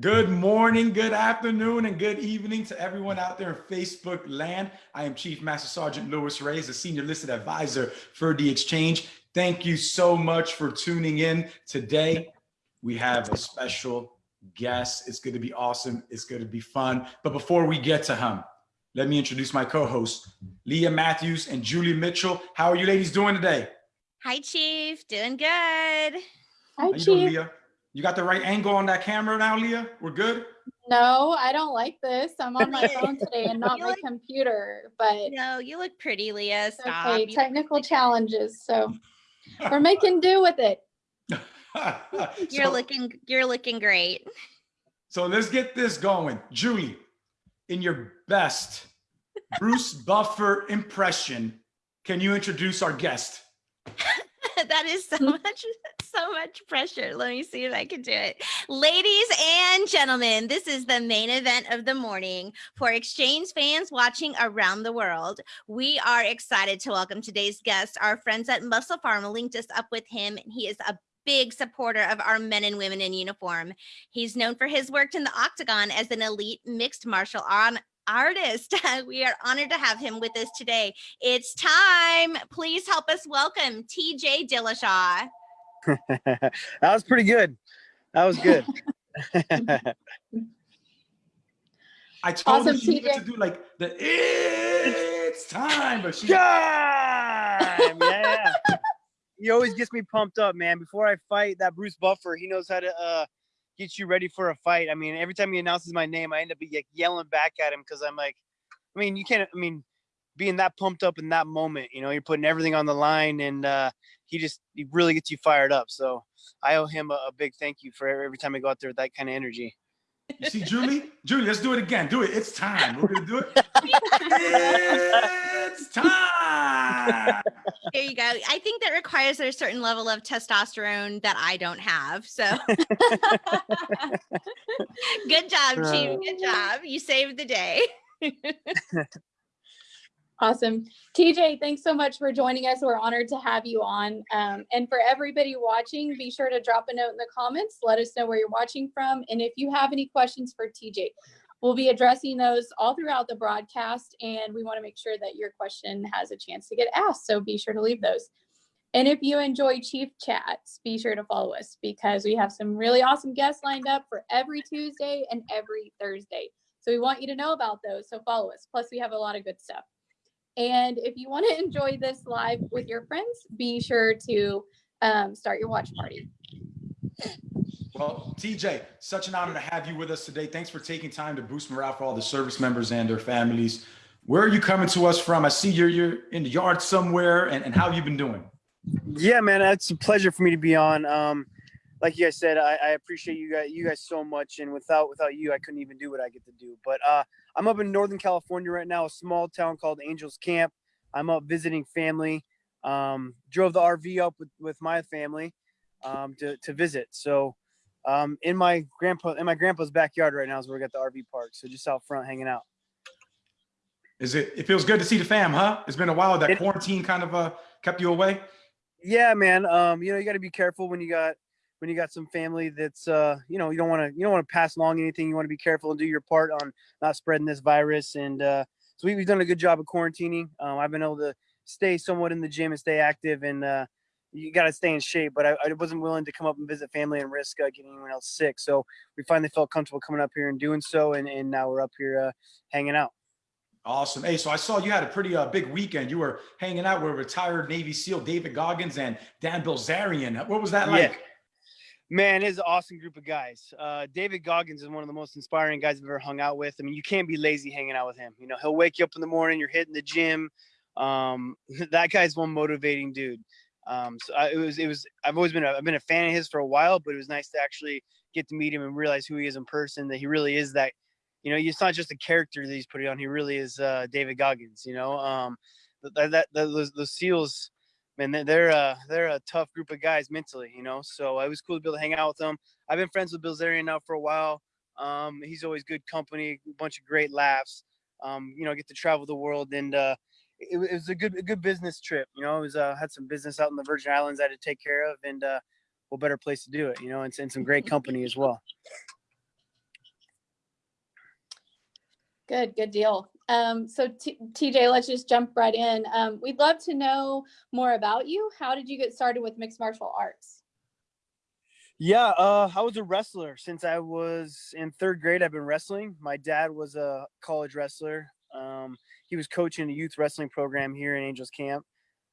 Good morning, good afternoon, and good evening to everyone out there in Facebook land. I am Chief Master Sergeant Lewis Reyes, a senior listed advisor for the exchange. Thank you so much for tuning in today. We have a special guest. It's going to be awesome. It's going to be fun. But before we get to him, let me introduce my co-hosts, Leah Matthews and Julie Mitchell. How are you ladies doing today? Hi, Chief. Doing good. Hi, How you Chief. doing, Leah? You got the right angle on that camera now, Leah? We're good? No, I don't like this. I'm on my phone today and not You my look- computer, but No, you look pretty, Leah. it's Stop. okay. You- Technical challenges. So we're making do with it. You're so, looking. You're looking great. so let's get this going. Julie, in your best Bruce Buffer impression, can you introduce our guest? that is so mm. much, so much pressure. Let me see if I can do it. Ladies and gentlemen, this is the main event of the morning for Exchange fans watching around the world. We are excited to welcome today's guest. Our friends at Muscle Pharma linked us up with him, and he is a big supporter of our men and women in uniform. He's known for his work in the octagon as an elite mixed martial art artist. we are honored to have him with us today. It's time. Please help us welcome TJ Dillashaw. that was pretty good. That was good. I told Awesome, her she TJ. to do like the it's time, but she Time! Yeah, yeah. He always gets me pumped up, man. Before I fight that Bruce Buffer, he knows how to uh, get you ready for a fight. I mean, every time he announces my name, I end up like, yelling back at him because I'm like, I mean, you can't. I mean, being that pumped up in that moment, you know, you're putting everything on the line, and uh, he just he really gets you fired up. So I owe him a, a big thank you for every time I go out there with that kind of energy. You see, Julie? Julie, let's do it again. Do it. It's time. We're gonna do it. it's time. There you go. I think that requires a certain level of testosterone that I don't have. So good job, Chief. Good job. You saved the day. Awesome. TJ, thanks so much for joining us. We're honored to have you on. Um, and for everybody watching, be sure to drop a note in the comments. Let us know where you're watching from. And if you have any questions for TJ, we'll be addressing those all throughout the broadcast. And we want to make sure that your question has a chance to get asked. So be sure to leave those. And if you enjoy Chief Chats, be sure to follow us because we have some really awesome guests lined up for every Tuesday and every Thursday. So we want you to know about those. So follow us. Plus, we have a lot of good stuff. And if you want to enjoy this live with your friends, be sure to um, start your watch party. Well, TJ, such an honor to have you with us today. Thanks for taking time to boost morale for all the service members and their families. Where are you coming to us from? I see you're you're in the yard somewhere, and, and how have you been doing? Yeah, man, it's a pleasure for me to be on. Um, like you guys said, I, I appreciate you guys, you guys so much, and without without you, I couldn't even do what I get to do. But uh, I'm up in Northern California right now, a small town called Angels Camp. I'm up visiting family. Um, drove the RV up with, with my family um, to to visit. So, um, in my grandpa in my grandpa's backyard right now is where we got the RV park. So just out front, hanging out. Is it? It feels good to see the fam, huh? It's been a while. That It- quarantine kind of uh kept you away. Yeah, man. Um, you know, you got to be careful when you got when you got some family that's uh, you know, you don't want to you don't want to pass along anything. You want to be careful and do your part on not spreading this virus. And uh, so we, we've done a good job of quarantining. Um, I've been able to stay somewhat in the gym and stay active, and uh, you got to stay in shape. But I, I wasn't willing to come up and visit family and risk uh, getting anyone else sick. So we finally felt comfortable coming up here and doing so, and, and now we're up here uh, hanging out. Awesome. Hey, so I saw you had a pretty uh, big weekend. You were hanging out with retired Navy SEAL David Goggins and Dan Bilzerian. What was that Yeah. Man, it's an awesome group of guys. Uh, David Goggins is one of the most inspiring guys I've ever hung out with. I mean, you can't be lazy hanging out with him. You know, he'll wake you up in the morning, you're hitting the gym. Um, that guy's one motivating dude. Um, so I, it was, it was, I've always been, a, I've been a fan of his for a while, but it was nice to actually get to meet him and realize who he is in person, that he really is that, you know, it's not just a character that he's putting on. He really is uh, David Goggins, you know, um, that, that, that those, those SEALs, man, they're they're a they're a tough group of guys mentally, you know. So it was cool to be able to hang out with them. I've been friends with Bilzerian now for a while. Um, he's always good company, a bunch of great laughs. Um, you know, get to travel the world, and uh, it, it was a good a good business trip. You know, it was uh, had some business out in the Virgin Islands I had to take care of, and uh, what better place to do it, you know, and, and some great company as well. Good, good deal. Um, so T- TJ, let's just jump right in. Um, we'd love to know more about you. How did you get started with mixed martial arts? Yeah, uh, I was a wrestler since I was in third grade. I've been wrestling. My dad was a college wrestler. Um, he was coaching a youth wrestling program here in Angels Camp,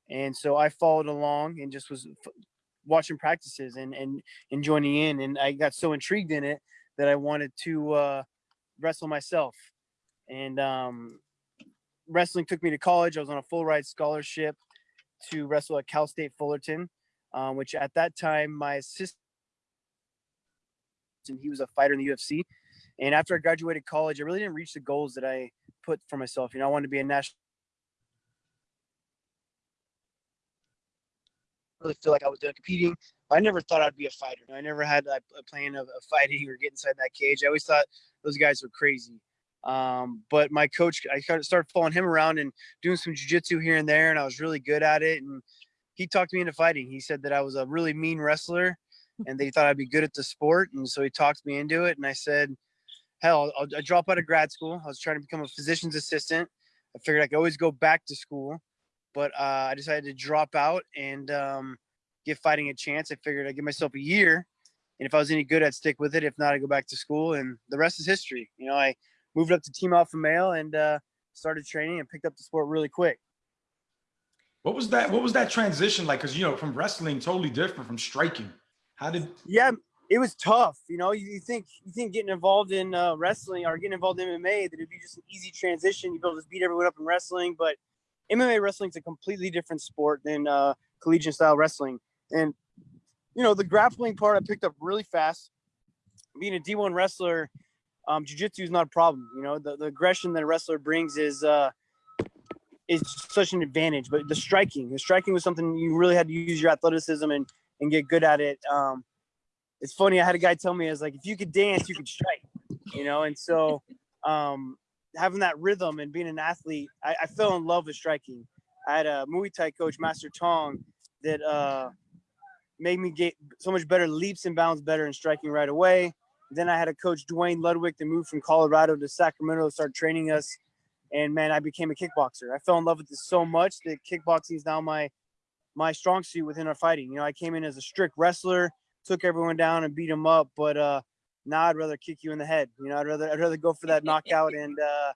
and so I followed along and just was watching practices and and and joining in. And I got so intrigued in it that I wanted to uh, wrestle myself. And um, wrestling took me to college. I was on a full ride scholarship to wrestle at Cal State Fullerton, um, which at that time my assistant he was a fighter in the UFC. And after I graduated college, I really didn't reach the goals that I put for myself. You know, I wanted to be a national. Really feel like I was done competing. I never thought I'd be a fighter. I never had a, plan of, of fighting or getting inside that cage. I always thought those guys were crazy. Um, but my coach, I started following him around and doing some jujitsu here and there, and I was really good at it. And he talked me into fighting. He said that I was a really mean wrestler and they thought I'd be good at the sport. And so he talked me into it. And I said, hell, I'll, I'll drop out of grad school. I was trying to become a physician's assistant. I figured I could always go back to school, but uh, I decided to drop out and um, give fighting a chance. I figured I'd give myself a year. And if I was any good, I'd stick with it. If not, I'd go back to school. And the rest is history. You know, I moved up to Team Alpha Male and uh, started training and picked up the sport really quick. What was that? What was that transition like? Because you know, from wrestling, totally different from striking. How did? Yeah, it was tough. You know, you, you think you think getting involved in uh, wrestling or getting involved in MMA that it'd be just an easy transition. You'd be able to beat everyone up in wrestling, but MMA wrestling is a completely different sport than uh, collegiate style wrestling. And you know, the grappling part I picked up really fast. Being a D1 wrestler, um, jiu-jitsu is not a problem. You know, the, the aggression that a wrestler brings is uh, is such an advantage. But the striking, the striking was something you really had to use your athleticism and and get good at it. Um, it's funny. I had a guy tell me, "I was like, if you could dance, you could strike," you know. And so, um, having that rhythm and being an athlete, I, I, fell in love with striking. I had a Muay Thai coach, Master Tong, that uh, made me get so much better leaps and bounds better in striking right away. Then I had a coach, Duane Ludwig, that moved from Colorado to Sacramento to start training us. And man, I became a kickboxer. I fell in love with this so much that kickboxing is now my my strong suit within our fighting. You know, I came in as a strict wrestler, took everyone down and beat them up, but uh, now I'd rather kick you in the head. You know, I'd rather I'd rather go for that knockout, and uh,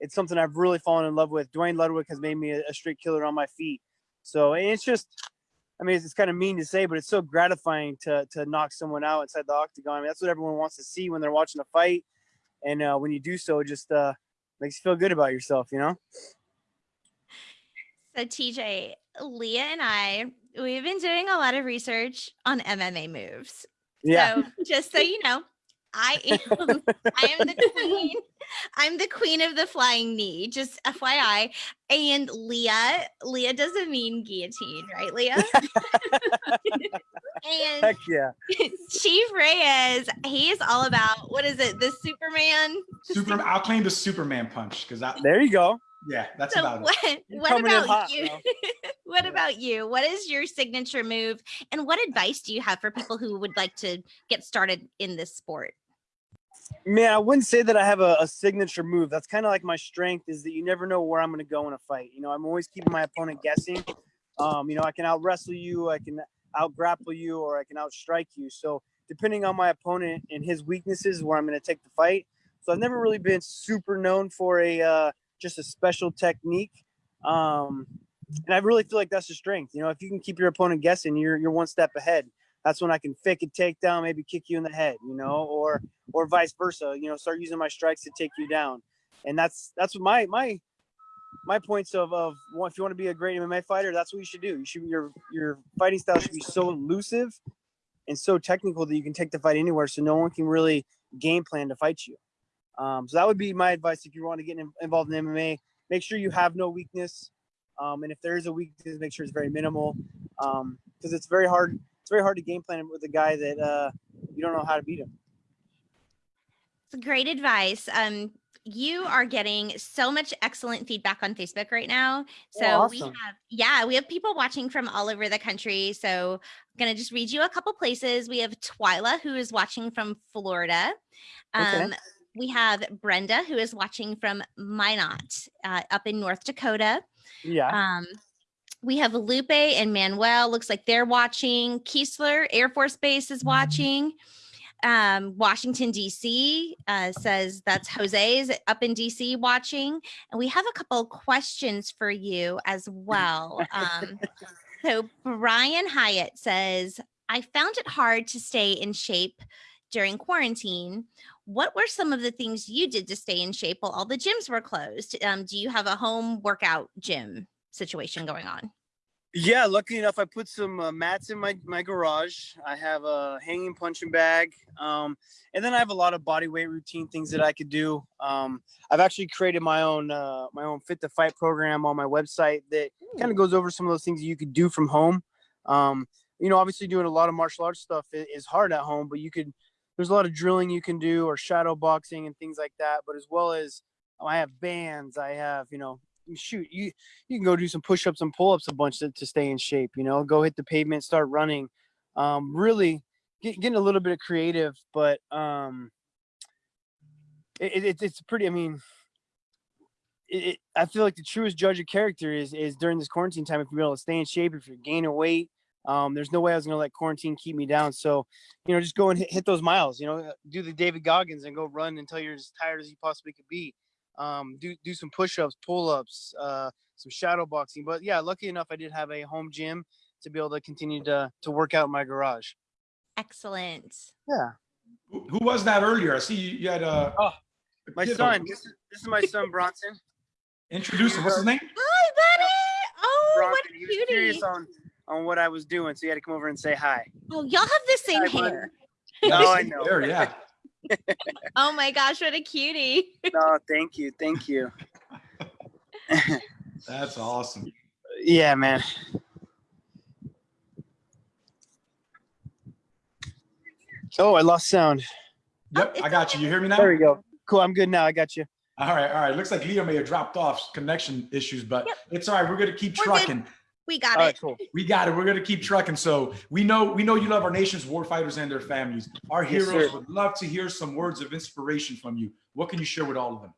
it's something I've really fallen in love with. Duane Ludwig has made me a, a straight killer on my feet. So it's just, I mean, it's, it's, kind of mean to say, but it's so gratifying to to knock someone out inside the octagon. I mean, that's what everyone wants to see when they're watching a fight, and uh, when you do so, it just uh, makes you feel good about yourself. You know. So TJ, Leah and I, we've been doing a lot of research on MMA moves. Yeah. So just so you know, I am I am the queen. I'm the queen of the flying knee, just FYI. And Leah, Leah doesn't mean guillotine, right, Leah? and Heck yeah. Chief Reyes, he's all about what is it? The Superman? Superman. I'll claim the Superman punch because there you go. Yeah, that's so about what, it. What about hot, you? what yeah. about you? What is your signature move? And what advice do you have for people who would like to get started in this sport? Man, I wouldn't say that I have a, a signature move. That's kind of like my strength is that you never know where I'm going to go in a fight. You know, I'm always keeping my opponent guessing. Um, you know, I can out wrestle you, I can out grapple you, or I can out strike you. So depending on my opponent and his weaknesses, where I'm going to take the fight. So I've never really been super known for a uh, just a special technique. Um, and I really feel like that's a strength. You know, if you can keep your opponent guessing, you're you're one step ahead. That's when I can fake a takedown, maybe kick you in the head, you know, or or vice versa. You know, start using my strikes to take you down. And that's that's what my my my points of of well, if you want to be a great MMA fighter, that's what you should do. You should your your fighting style should be so elusive and so technical that you can take the fight anywhere, so no one can really game plan to fight you. Um, so that would be my advice if you want to get in, involved in MMA. Make sure you have no weakness, um, and if there is a weakness, make sure it's very minimal, because um, it's very hard. It's very hard to game plan with a guy that uh, you don't know how to beat him. It's great advice. Um, you are getting so much excellent feedback on Facebook right now. So oh, awesome. we have, yeah, we have people watching from all over the country. So I'm going to just read you a couple places. We have Twyla, who is watching from Florida. Um, okay we have Brenda, who is watching from Minot uh, up in North Dakota. Yeah. Um, we have Lupe and Manuel. Looks like they're watching. Keesler Air Force Base is watching. Um, Washington D.C. Uh, says that's Jose is up in D.C. watching, and we have a couple questions for you as well. Um, so Brian Hyatt says, "I found it hard to stay in shape during quarantine. What were some of the things you did to stay in shape while all the gyms were closed? Um, do you have a home workout gym situation going on?" Yeah, luckily enough, I put some uh, mats in my, my garage. I have a hanging punching bag. Um, and then I have a lot of body weight routine things that I could do. Um, I've actually created my own uh, my own fit to fight program on my website that kind of goes over some of those things you could do from home. Um, you know, obviously doing a lot of martial arts stuff is hard at home, but you could there's a lot of drilling you can do or shadow boxing and things like that. But as well as oh, I have bands, I have you know shoot you you can go do some push-ups and pull-ups a bunch to, to stay in shape you know go hit the pavement start running um really get, getting a little bit of creative but um it, it, it's pretty i mean it, i feel like the truest judge of character is is during this quarantine time if you're able to stay in shape if you're gaining weight um there's no way i was gonna let quarantine keep me down so you know just go and hit, hit those miles you know do the david goggins and go run until you're as tired as you possibly could be um, do do some push-ups, pull-ups, uh, some shadow boxing. But yeah, lucky enough, I did have a home gym to be able to continue to to work out in my garage. Excellent. Yeah, Who who was that earlier? I see you, you had a. Oh, my kid son. This is this is my son Bronson. Introduce him. What's his name? Hi, buddy. Oh, what Bronson. a He was curious on on what I was doing, so he had to come over and say hi. Oh, y'all have the same Hi, bud. hair. No, I know. There, yeah. Oh my gosh, what a cutie. oh, thank you, thank you. That's awesome. Yeah, man. Oh, I lost sound. Yep, I got you. You hear me now? There we go. Cool. I'm good now. I got you. All right, all right. Looks like Leo may have dropped off connection issues, but Yep. it's all right. We're gonna keep We're good. Trucking. We got All it. right, cool. We got it. We're gonna keep trucking. So we know we know you love our nation's war fighters and their families. Our Yes, heroes sir. would love to hear some words of inspiration from you. What can you share with all of them?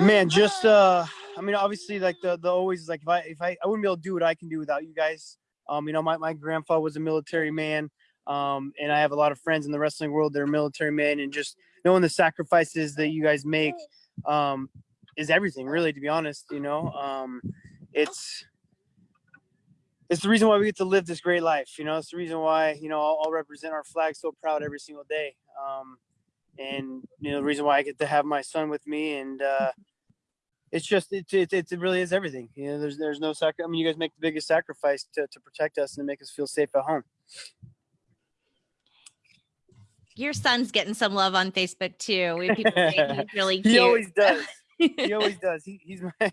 man just uh i mean obviously like the the always like if i if i i wouldn't be able to do what i can do without you guys um you know my, my grandfather was a military man um and i have a lot of friends in the wrestling world that are military men and just knowing the sacrifices that you guys make um is everything really to be honest you know um it's it's the reason why we get to live this great life you know it's the reason why you know i'll, I'll represent our flag so proud every single day um and you know the reason why I get to have my son with me, and uh, it's just it, it it really is everything. You know, there's there's no sacrifice. I mean, you guys make the biggest sacrifice to to protect us and to make us feel safe at home. Your son's getting some love on Facebook too. We people he's really cute. He always does. he always does. He, he's my,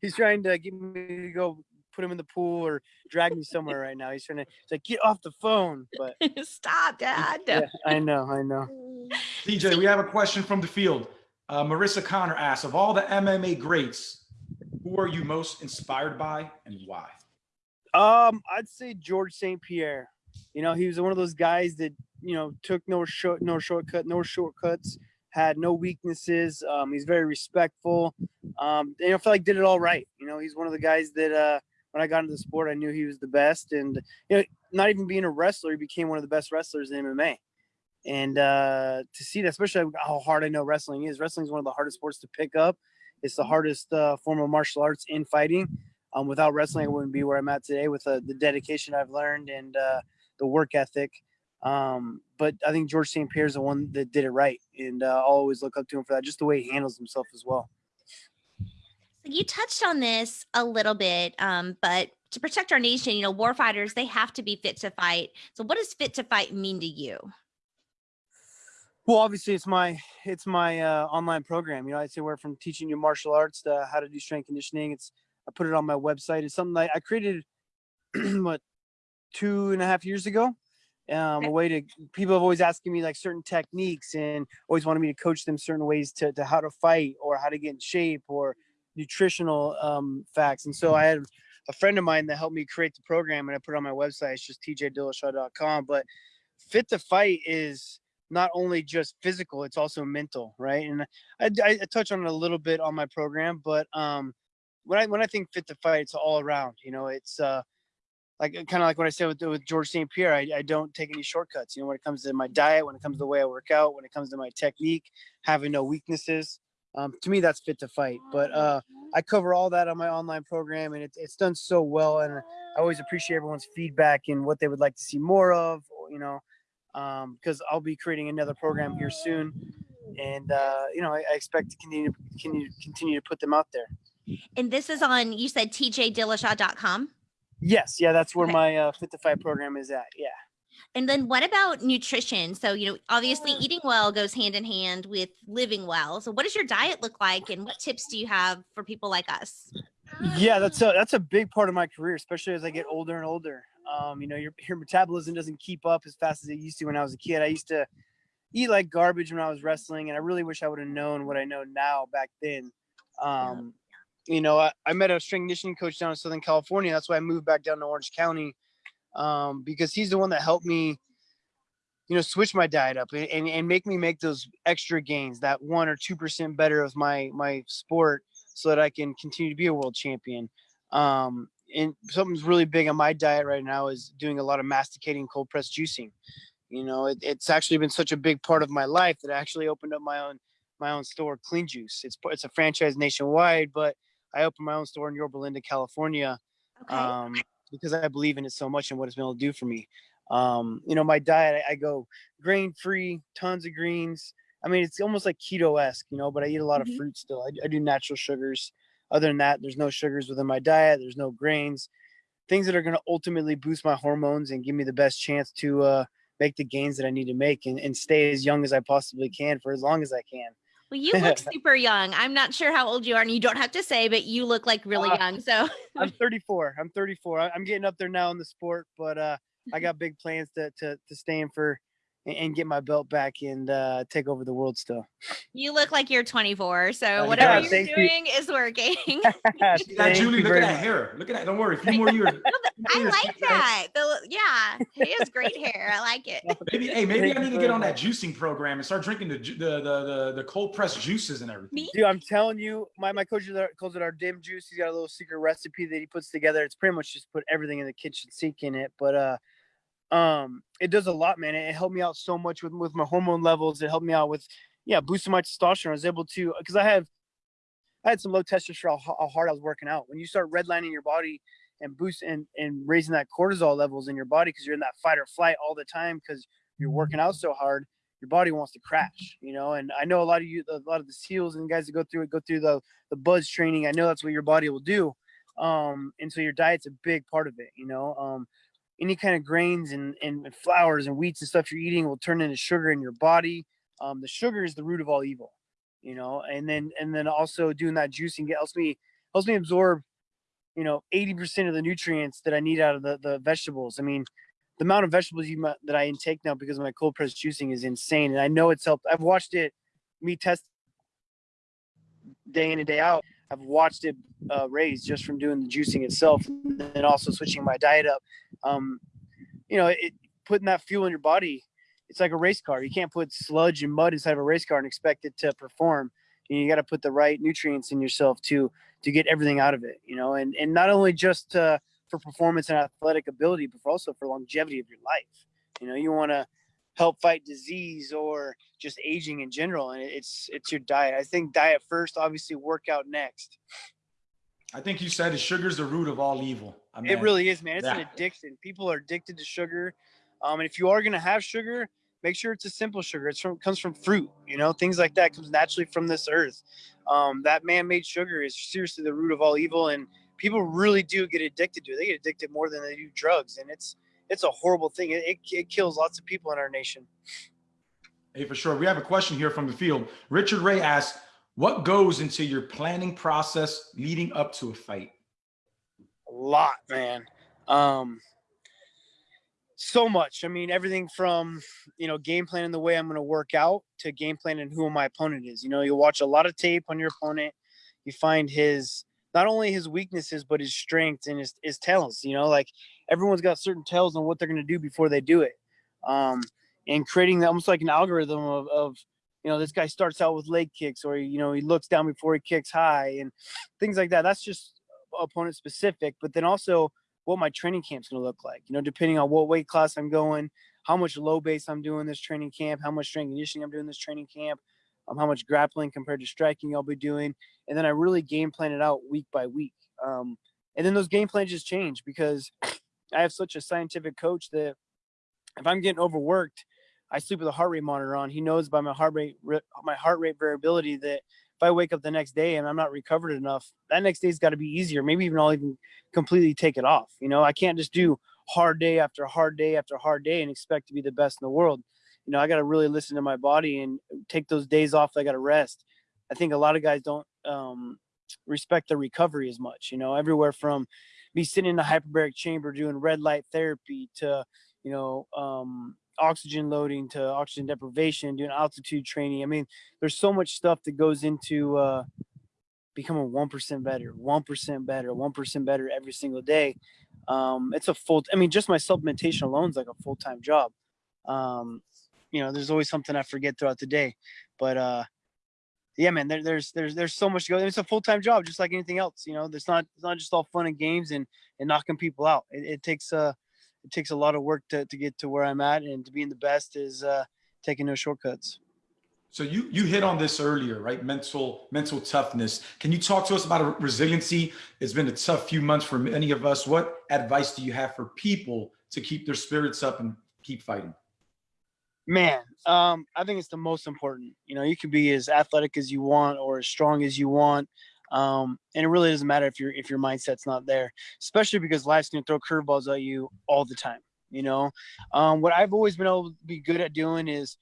he's trying to get me to go put him in the pool or drag me somewhere right now. He's trying to he's like get off the phone, but Stop, Dad. yeah, I know, I know. TJ, we have a question from the field. Uh, Marissa Connor asks, of all the MMA greats, who are you most inspired by and why? Um, I'd say George St. Pierre. You know, he was one of those guys that you know took no short, no shortcut, no shortcuts. Had no weaknesses. Um, he's very respectful. Um, and I feel like did it all right. You know, he's one of the guys that uh, when I got into the sport, I knew he was the best. And you know, not even being a wrestler, he became one of the best wrestlers in MMA. And uh, to see that, especially how hard I know wrestling is. Wrestling is one of the hardest sports to pick up. It's the hardest uh, form of martial arts in fighting. Um, without wrestling, I wouldn't be where I'm at today with uh, the dedication I've learned and uh, the work ethic. Um, but I think George St. Pierre is the one that did it right, and uh, I'll always look up to him for that. Just the way he handles himself as well. You touched on this a little bit, um, but to protect our nation, you know, war fighters, they have to be fit to fight. So what does fit to fight mean to you? Well, obviously, it's my it's my uh, online program. You know, I'd say where from teaching you martial arts to how to do strength conditioning. It's I put it on my website. It's something I, I created what two and a half years ago. Um, a way to people have always asking me like certain techniques and always wanted me to coach them certain ways to, to how to fight or how to get in shape or nutritional um, facts. And so I had a friend of mine that helped me create the program and I put it on my website. It's just tjdillashaw.com. But fit to fight is not only just physical, it's also mental, right? And I, I, I touch on it a little bit on my program, but um, when I when I think fit to fight, it's all around. You know, it's uh, like kind of like what I said with with George St. Pierre. I, I don't take any shortcuts. You know, when it comes to my diet, when it comes to the way I work out, when it comes to my technique, having no weaknesses. Um, to me, that's fit to fight. But uh, I cover all that on my online program, and it's it's done so well. And I always appreciate everyone's feedback and what they would like to see more of. You know, because um, I'll be creating another program here soon, and uh, you know I, I, expect to continue continue continue to put them out there. And this is on you said tjdillashaw.com. Yes, yeah, that's where okay. my uh, Fit to Fight program is at. Yeah. And then what about nutrition? So, you know, obviously eating well goes hand in hand with living well. So what does your diet look like and what tips do you have for people like us? Yeah, that's a that's a big part of my career, especially as I get older and older. Um, you know, your your metabolism doesn't keep up as fast as it used to when I was a kid. I used to eat like garbage when I was wrestling, and I really wish I would have known what I know now back then. Um, you know, I, I met a strength conditioning coach down in Southern California. That's why I moved back down to Orange County um, because he's the one that helped me, you know, switch my diet up and, and, and make me make those extra gains, that one or two percent better of my my sport, so that I can continue to be a world champion. Um, and something's really big on my diet right now is doing a lot of masticating cold press juicing you know it, it's actually been such a big part of my life that i actually opened up my own my own store clean juice it's it's a franchise nationwide but i opened my own store in yorba linda california okay. um, because i believe in it so much and what it's been able to do for me um, you know my diet I, I go grain free tons of greens i mean it's almost like keto-esque you know but i eat a lot mm-hmm. of fruit still I, I do natural sugars other than that, there's no sugars within my diet. There's no grains, things that are going to ultimately boost my hormones and give me the best chance to uh, make the gains that I need to make and, and stay as young as I possibly can for as long as I can. Well, you look super young. I'm not sure how old you are, and you don't have to say, but you look like really uh, young. So I'm 34. I'm 34. I'm getting up there now in the sport, but uh, I got big plans to to to stay in for and get my belt back and uh, take over the world still. You look like you're 24, so whatever yeah, you're doing you. is working. yeah, Julie, look at that hair. Look at that. Don't worry. A few more years. I like that. The, yeah, he has great hair. I like it. Maybe, hey, maybe I need to get on that juicing program and start drinking the the the the, the cold pressed juices and everything. Me? Dude, I'm telling you, my my coach calls it our dim juice. He's got a little secret recipe that he puts together. It's pretty much just put everything in the kitchen sink in it, but uh um it does a lot man. It helped me out so much with with my hormone levels. It helped me out with yeah boosting my testosterone. I was able to because i have i had some low testosterone how, how hard i was working out. When you start redlining your body and boost and and raising that cortisol levels in your body because you're in that fight or flight all the time because you're working out so hard your body wants to crash you know? And i know a lot of you a lot of the seals and guys that go through it go through the the BUD/S training. I know that's what your body will do um and so your diet's a big part of it you know? Um any kind of grains and, and flours and wheats and stuff you're eating will turn into sugar in your body. Um, the sugar is the root of all evil, you know, and then, and then also doing that juicing helps me, helps me absorb, you know, 80% of the nutrients that I need out of the, the vegetables. I mean, the amount of vegetables you, that I intake now because of my cold press juicing is insane. And I know it's helped. I've watched it, me test day in and day out. I've watched it uh, raise just from doing the juicing itself, and then also switching my diet up. Um, you know, it, putting that fuel in your body, it's like a race car. You can't put sludge and mud inside of a race car and expect it to perform. You, you got to put the right nutrients in yourself to to get everything out of it. You know, and and not only just uh, for performance and athletic ability, but also for longevity of your life. You know, you want to help fight disease or just aging in general and it's it's your diet i think diet first obviously workout next i think you said sugar's the root of all evil I mean, it really is man it's an addiction people are addicted to sugar um, and if you are going to have sugar make sure it's a simple sugar it's from comes from fruit you know things like that comes naturally from this earth um, that man-made sugar is seriously the root of all evil and people really do get addicted to it they get addicted more than they do drugs and it's it's a horrible thing. It, it, it kills lots of people in our nation. Hey, for sure. We have a question here from the field. Richard Ray asks, what goes into your planning process leading up to a fight? Lot, man. Um, so much. I mean, everything from, you know, game plan planning the way I'm going to work out to game planning who my opponent is. You know, you watch a lot of tape on your opponent. You find his, not only his weaknesses, but his strengths and his, his talents, you know, like everyone's got certain tells on what they're going to do before they do it. Um, and creating almost like an algorithm of, of you know this guy starts out with leg kicks or you know he looks down before he kicks high and things like that that's just opponent specific but then also what my training camp's going to look like you know depending on what weight class i'm going how much low base i'm doing this training camp how much strength conditioning i'm doing this training camp um, how much grappling compared to striking i'll be doing and then i really game plan it out week by week um, and then those game plans just change because i have such a scientific coach that if i'm getting overworked I sleep with a heart rate monitor on. He knows by my heart rate my heart rate variability that if I wake up the next day and I'm not recovered enough, that next day's got to be easier. Maybe even I'll even completely take it off. You know, I can't just do hard day after hard day after hard day and expect to be the best in the world. You know, I got to really listen to my body and take those days off. I got to rest. I think a lot of guys don't um, respect the recovery as much. You know, everywhere from me sitting in a hyperbaric chamber doing red light therapy to, you know, um, oxygen loading to oxygen deprivation, doing altitude training. I mean, there's so much stuff that goes into uh, becoming one percent better, one percent better, one percent better every single day. Um, it's a full. I mean, just my supplementation alone is like a full time job. Um, you know, there's always something I forget throughout the day, but uh, yeah, man, there, there's there's there's so much to go. It's a full time job, just like anything else. You know, it's not it's not just all fun and games and and knocking people out. It, it takes uh it takes a lot of work to, to get to where I'm at and to being the best is uh, taking no shortcuts. So you you hit on this earlier, right? Mental mental toughness. Can you talk to us about resiliency? It's been a tough few months for many of us. What advice do you have for people to keep their spirits up and keep fighting? Man, um, I think it's the most important. You know, you can be as athletic as you want or as strong as you want. Um, and it really doesn't matter if your if your mindset's not there, especially because life's gonna throw curveballs at you all the time. You know, um, what I've always been able to be good at doing is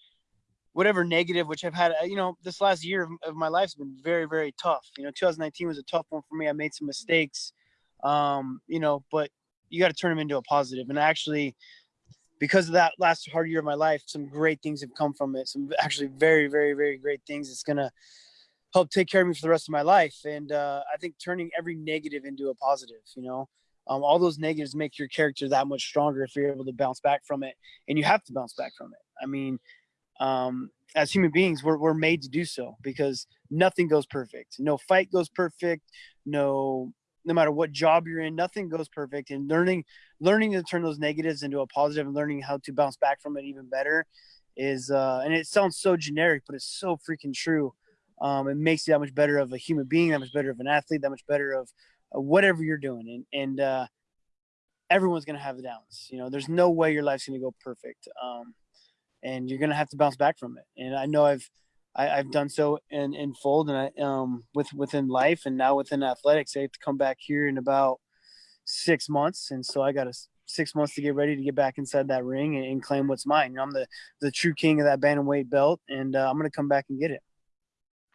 whatever negative, which I've had. Uh, you know, this last year of, my life's been very very tough. You know, 2019 was a tough one for me. I made some mistakes. Um, you know, but you got to turn them into a positive. And actually, because of that last hard year of my life, some great things have come from it. Some actually very, very, very great things. It's gonna help take care of me for the rest of my life. And uh, I think turning every negative into a positive, you know, um, all those negatives make your character that much stronger if you're able to bounce back from it. And you have to bounce back from it. I mean, um, as human beings, we're, we're made to do so because nothing goes perfect. No fight goes perfect. No, no matter what job you're in, nothing goes perfect. And learning, learning to turn those negatives into a positive and learning how to bounce back from it even better is, uh, and it sounds so generic, but it's so freaking true um, it makes you that much better of a human being, that much better of an athlete, that much better of whatever you're doing. And, and uh, everyone's going to have the downs. You know, there's no way your life's going to go perfect. Um, and you're going to have to bounce back from it. And I know I've, i have done so in, in fold and I, um, with, within life and now within athletics, I have to come back here in about six months. And so I got a six months to get ready to get back inside that ring and, and claim what's mine. You know, I'm the, the true king of that bantamweight belt and uh, I'm going to come back and get it.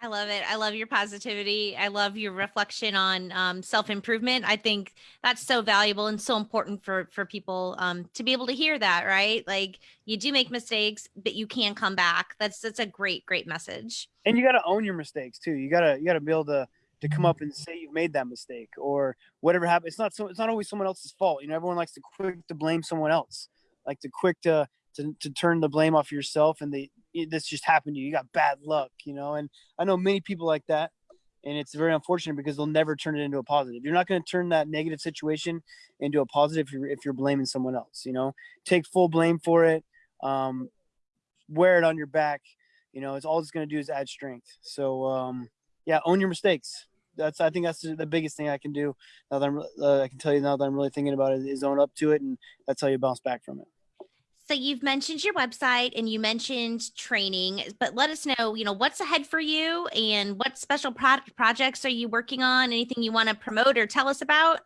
I love it. I love your positivity. I love your reflection on um, self improvement. I think that's so valuable and so important for for people um, to be able to hear that. Right? Like you do make mistakes, but you can come back. That's that's a great great message. And you got to own your mistakes too. You gotta you gotta be able to to come up and say you've made that mistake or whatever happened. It's not so. It's not always someone else's fault. You know, everyone likes to quick to blame someone else, like to quick to to, to turn the blame off yourself and they this just happened to you. You got bad luck, you know. And I know many people like that, and it's very unfortunate because they'll never turn it into a positive. You're not going to turn that negative situation into a positive if you're if you're blaming someone else. You know, take full blame for it. Um, wear it on your back. You know, it's all it's going to do is add strength. So um, yeah, own your mistakes. That's I think that's the biggest thing I can do. Now that I'm, uh, I can tell you now that I'm really thinking about it is own up to it, and that's how you bounce back from it. So you've mentioned your website and you mentioned training, but let us know, you know, what's ahead for you and what special pro projects are you working on? Anything you want to promote or tell us about?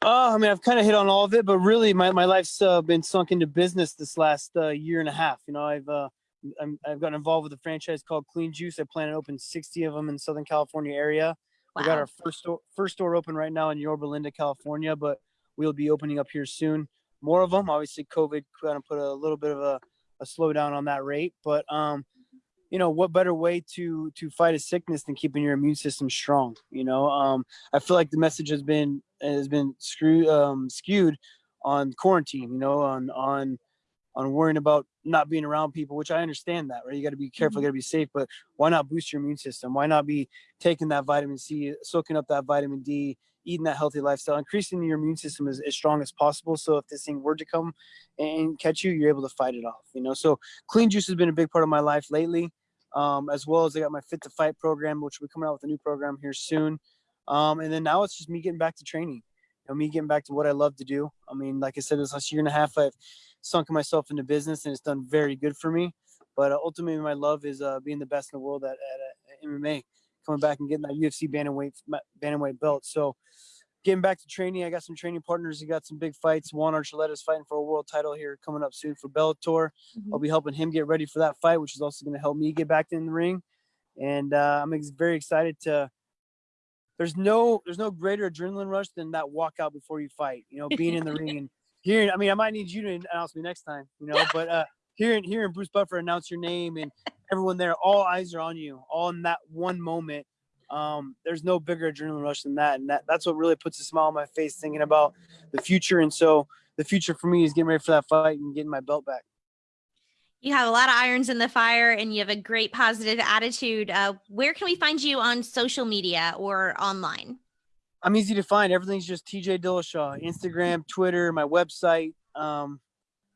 Oh, I mean, I've kind of hit on all of it, but really my, my life's uh, been sunk into business this last uh, year and a half. You know, I've, uh, i have gotten involved with a franchise called Clean Juice. I plan to open 60 of them in Southern California area. Wow. We got our first store, first store open right now in Yorba Linda, California, but we'll be opening up here soon more of them. Obviously, COVID kind of put a little bit of a, a slowdown on that rate, but um, you know, what better way to to fight a sickness than keeping your immune system strong? You know, um, I feel like the message has been has been screwed um, skewed on quarantine. You know, on on on worrying about not being around people, which I understand that, right? You got to be careful, you got to be safe, but why not boost your immune system? Why not be taking that vitamin C, soaking up that vitamin D, eating that healthy lifestyle, increasing your immune system as, as strong as possible. So if this thing were to come and catch you, you're able to fight it off, you know? So clean juice has been a big part of my life lately, um, as well as I got my fit to fight program, which will be coming out with a new program here soon. Um, and then now it's just me getting back to training, you know, me getting back to what I love to do. I mean, like I said, this last year and a half, I've sunken myself into business and it's done very good for me. But uh, ultimately, my love is uh, being the best in the world at, at, at MMA, coming back and getting that UFC bantamweight bantamweight belt. So, getting back to training, I got some training partners. I got some big fights. Juan Archuleta is fighting for a world title here coming up soon for Bellator. Mhm. I'll be helping him get ready for that fight, which is also going to help me get back in the ring. And uh, I'm ex- very excited to. There's no there's no greater adrenaline rush than that walkout before you fight. You know, being in the ring and hearing. I mean, I might need you to announce me next time. You know, but uh, hearing hearing Bruce Buffer announce your name and everyone there, all eyes are on you, all in that one moment. Um, there's no bigger adrenaline rush than that, and that, that's what really puts a smile on my face thinking about the future. And so the future for me is getting ready for that fight and getting my belt back. You have a lot of irons in the fire and you have a great positive attitude. Uh, where can we find you on social media or online? I'm easy to find. Everything's just TJ Dillashaw, Instagram, Twitter, my website. Um,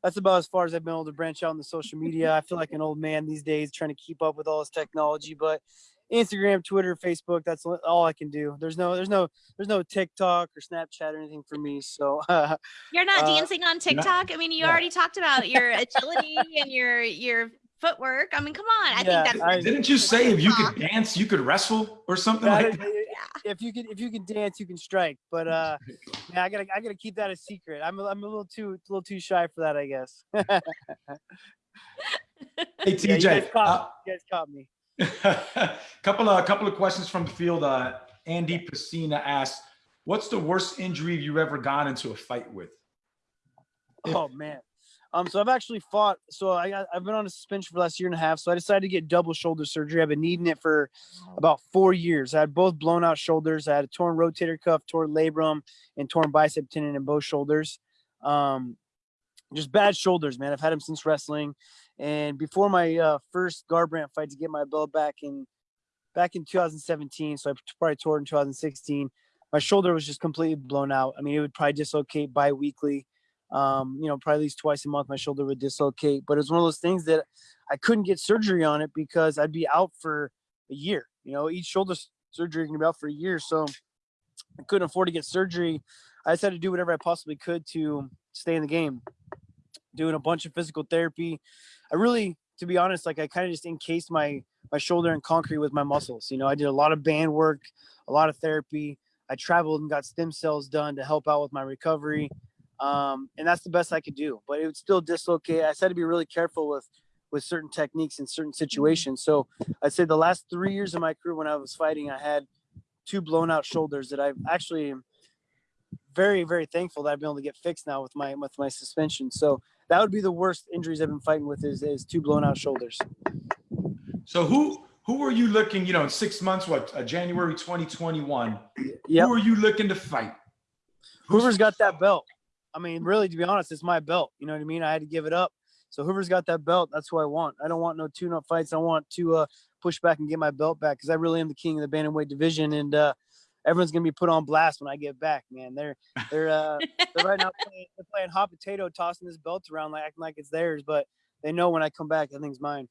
that's about as far as I've been able to branch out in the social media. I feel like an old man these days trying to keep up with all this technology, but Instagram, Twitter, Facebook, that's all I can do. There's no, there's no, there's no TikTok or Snapchat or anything for me. So You're not Uh, dancing on TikTok. I mean, you yeah. already talked about your agility and your your footwork. I mean, come on. I Yeah, think that's I- Didn't you say if you could dance, you could wrestle or something Yeah, like that? if you can if you can dance, you can strike. But uh, yeah, I gotta I gotta keep that a secret. I'm a, I'm a little too a little too shy for that, I guess. yeah, Hey you TJ, guys uh, caught, you guys caught me. couple of couple of questions from the field. Uh, Andy Pacina asked, "What's the worst injury you've ever gone into a fight with?" If- Oh man. Um, so I've actually fought. So I got, I've been on a suspension for the last year and a half. So I decided to get double shoulder surgery. I've been needing it for about four years. I had both blown out shoulders. I had a torn rotator cuff, torn labrum, and torn bicep tendon in both shoulders. Um, just bad shoulders, man. I've had them since wrestling. And before my uh, first Garbrandt fight to get my belt back in back in 2017, so I probably tore it in 2016. My shoulder was just completely blown out. I mean, it would probably dislocate bi-weekly um, you know, probably at least twice a month, my shoulder would dislocate. But it's one of those things that I couldn't get surgery on it because I'd be out for a year. You know, each shoulder surgery can be out for a year, so I couldn't afford to get surgery. I decided to do whatever I possibly could to stay in the game. Doing a bunch of physical therapy. I really, to be honest, like I kind of just encased my my shoulder in concrete with my muscles. You know, I did a lot of band work, a lot of therapy. I traveled and got stem cells done to help out with my recovery um, and that's the best I could do. But it would still dislocate. I said to be really careful with with certain techniques in certain situations. So I'd say the last three years of my career when I was fighting, I had two blown out shoulders that I've actually very very thankful that I've been able to get fixed now with my with my suspension. So that would be the worst injuries I've been fighting with is, is two blown out shoulders. So who who are you looking? You know, in six months, what? Uh, January 2021. Yep. Who are you looking to fight? Whoever's got that belt. I mean, really, to be honest, it's my belt. You know what I mean? I had to give it up. So Hoover's got that belt. That's who I want. I don't want no tune-up fights. I want to uh, push back and get my belt back because I really am the king of the bantamweight division, and uh, everyone's gonna be put on blast when I get back. Man, they're they're uh, they're right now playing, they're playing hot potato, tossing this belt around like acting like it's theirs, but they know when I come back, everything's mine.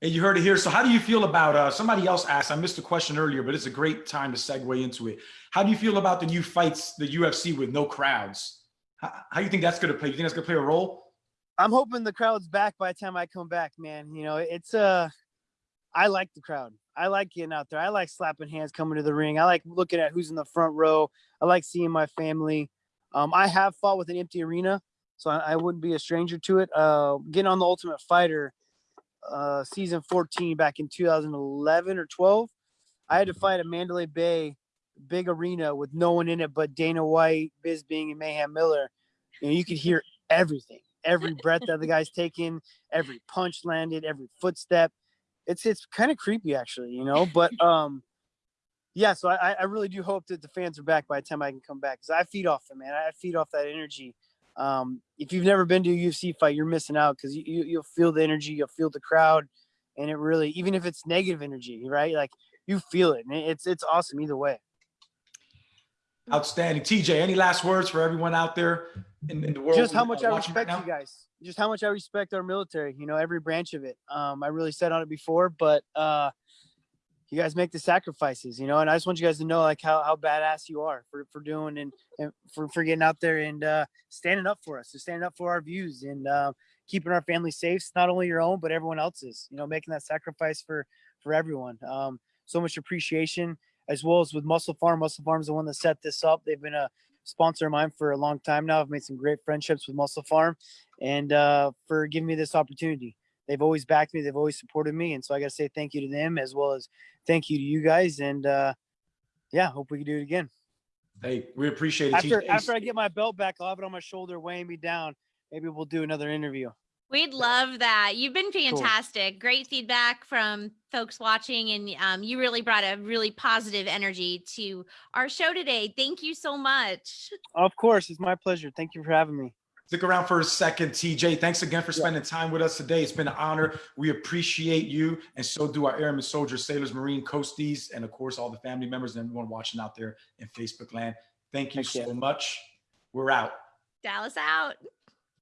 Hey, you heard it here. So how do you feel about uh somebody else asked, I missed a question earlier, but it's a great time to segue into it. How do you feel about the new fights, the UFC with no crowds? How, how do you think that's gonna play? You think that's gonna play a role? I'm hoping the crowd's back by the time I come back, man. You know, it's uh I like the crowd. I like getting out there. I like slapping hands coming to the ring. I like looking at who's in the front row. I like seeing my family. Um, I have fought with an empty arena, so I, I wouldn't be a stranger to it. Uh, getting on the Ultimate Fighter, uh, season 14 back in 2011 or 12, I had to fight at Mandalay Bay, big arena with no one in it but Dana White, Bisping, and Mayhem Miller. You know, you could hear everything, every breath that the guy's taking, every punch landed, every footstep. It's it's kind of creepy actually, you know. But um, yeah. So I I really do hope that the fans are back by the time I can come back because I feed off them, man. I feed off that energy. Um, if you've never been to a UFC fight, you're missing out because you, you you'll feel the energy, you'll feel the crowd, and it really even if it's negative energy, right? Like you feel it, and it's it's awesome either way. Outstanding. TJ, any last words for everyone out there in, in the world? just how much I respect you guys. Just how much I respect our military. You know, every branch of it. Um, I really said on it before, but uh, you guys make the sacrifices. You know, and I just want you guys to know like how how badass you are for for doing and, and for for getting out there and uh, standing up for us, and standing up for our views and uh, keeping our family safe. It's not only your own, but everyone else's. You know, making that sacrifice for for everyone. Um, so much appreciation as well as with MusclePharm. Muscle Farm is the one that set this up. They've been a sponsor of mine for a long time now. I've made some great friendships with MusclePharm and uh, for giving me this opportunity. They've always backed me. They've always supported me. And so I got to say thank you to them as well as thank you to you guys. And uh, yeah, hope we can do it again. Hey, we appreciate it. After, after I get my belt back, I'll have it on my shoulder weighing me down. Maybe we'll do another interview. We'd love that. You've been fantastic. Great feedback from folks watching, and um, you really brought a really positive energy to our show today. Thank you so much. Of course, it's my pleasure. Thank you for having me. Stick around for a second, TJ. Thanks again for spending time with us today. It's been an honor. We appreciate you, and so do our airmen, soldiers, sailors, marine, coasties, and of course all the family members and everyone watching out there in Facebook land. Thank you Thank you. so much. We're out. Dallas out.